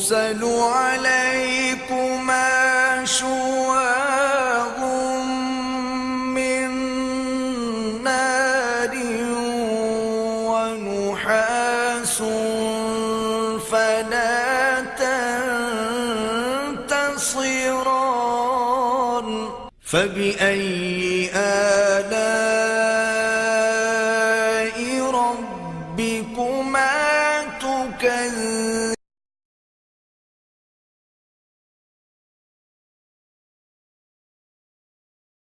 يرسل عليكما شواغ من نار ونحاس فلا تنتصران. فبأي آلاء ربكما تكذبان؟